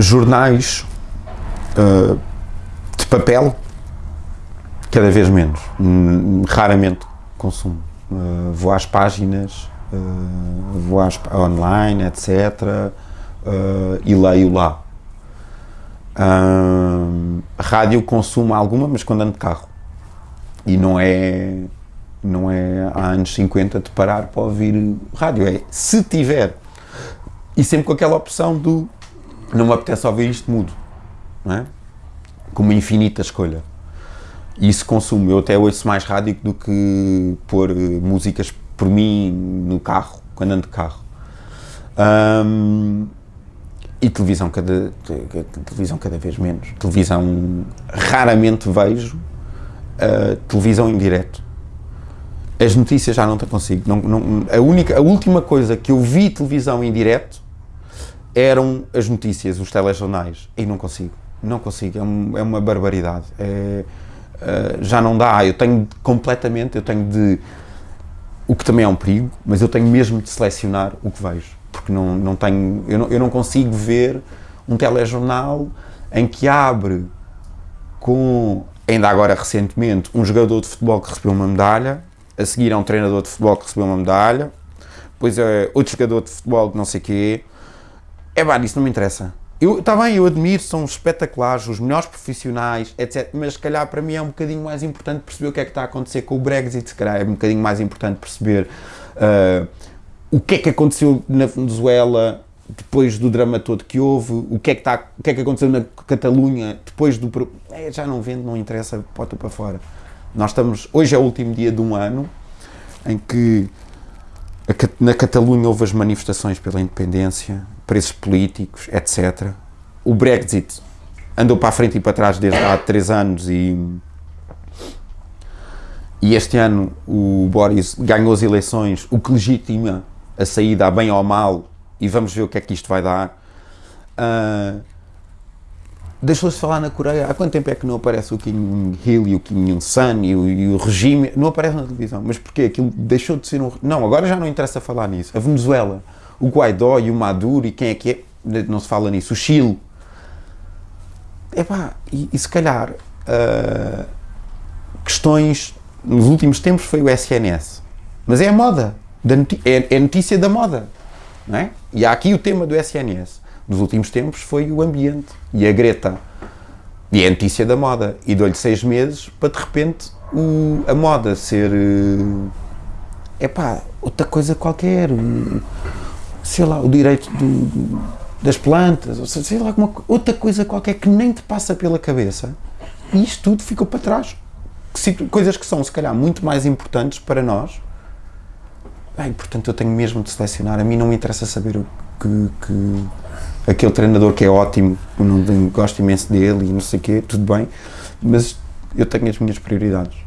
jornais uh, de papel, cada vez menos. Hum, raramente consumo. Uh, vou às páginas, uh, vou às, online, etc. e leio lá. rádio consumo alguma, mas quando ando de carro. E não é não é há anos 50 de parar para ouvir rádio, é se tiver. E sempre com aquela opção do não me apetece ouvir isto, mudo. Não é? Com uma infinita escolha. E isso consumo. Eu até ouço mais rádio do que pôr músicas por mim no carro, quando ando de carro. Um, e televisão cada, televisão cada vez menos. Televisão raramente vejo. Uh, televisão em direto as notícias já não te consigo. Não, não, a, única, a última coisa que eu vi televisão em direto eram as notícias, os telejornais. E não consigo. Não consigo. É, um, é uma barbaridade. É, uh, já não dá. Eu tenho completamente, eu tenho de. O que também é um perigo, mas eu tenho mesmo de selecionar o que vejo. Porque não, não tenho. Eu não, eu não consigo ver um telejornal em que abre com, ainda agora recentemente, um jogador de futebol que recebeu uma medalha a seguir é um treinador de futebol que recebeu uma medalha, depois é outro jogador de futebol que não sei o quê. É pá, isso não me interessa. Está bem, eu admiro, são espetaculares, os melhores profissionais, etc. Mas se calhar para mim é um bocadinho mais importante perceber o que é que está a acontecer com o Brexit, se calhar é um bocadinho mais importante perceber uh, o que é que aconteceu na Venezuela depois do drama todo que houve, o que é que, está, o que, é que aconteceu na Catalunha depois do. É, já não vendo, não interessa, pode para fora. Nós estamos, hoje é o último dia de um ano em que na Catalunha houve as manifestações pela independência, preços políticos, etc. O Brexit andou para a frente e para trás desde há três anos e, e este ano o Boris ganhou as eleições, o que legitima a saída a bem ou mal e vamos ver o que é que isto vai dar. Uh, Deixou-se falar na Coreia. Há quanto tempo é que não aparece o Kim Hill e o Kim Jong-sun e, e, o regime? Não aparece na televisão. Mas porquê? Aquilo deixou de ser um. Não, agora já não interessa falar nisso. A Venezuela, o Guaidó e o Maduro e quem é que é. Não se fala nisso. O Chile. Epá, e, e se calhar. Uh, questões. Nos últimos tempos foi o SNS. Mas é a moda. É, é notícia da moda. É? E há aqui o tema do SNS nos últimos tempos foi o ambiente e a Greta. E é a notícia da moda. E dou-lhe seis meses para de repente o, a moda ser. É eh, pá, outra coisa qualquer. Sei lá, o direito do, das plantas, ou sei lá, alguma, outra coisa qualquer que nem te passa pela cabeça. E isto tudo ficou para trás. Coisas que são, se calhar, muito mais importantes para nós. Bem, portanto, eu tenho mesmo de selecionar. A mim não me interessa saber o que, que aquele treinador que é ótimo, gosto imenso dele e não sei o quê, tudo bem, mas eu tenho as minhas prioridades.